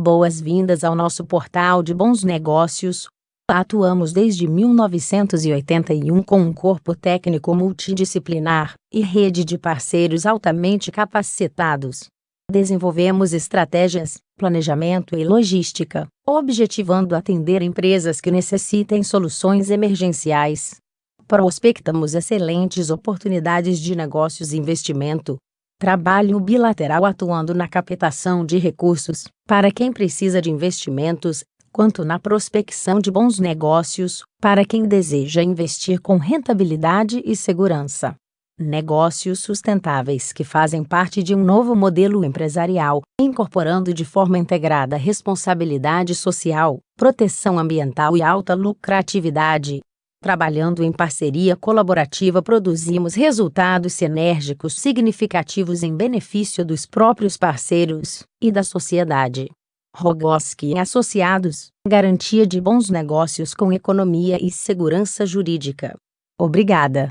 Boas-vindas ao nosso portal de bons negócios. Atuamos desde 1981 com um corpo técnico multidisciplinar e rede de parceiros altamente capacitados. Desenvolvemos estratégias, planejamento e logística, objetivando atender empresas que necessitem soluções emergenciais. Prospectamos excelentes oportunidades de negócios e investimento, Trabalho bilateral atuando na captação de recursos para quem precisa de investimentos, quanto na prospecção de bons negócios para quem deseja investir com rentabilidade e segurança. Negócios sustentáveis que fazem parte de um novo modelo empresarial, incorporando de forma integrada responsabilidade social, proteção ambiental e alta lucratividade. Trabalhando em parceria colaborativa, produzimos resultados sinérgicos significativos em benefício dos próprios parceiros e da sociedade. Rogoski Associados garantia de bons negócios com economia e segurança jurídica. Obrigada.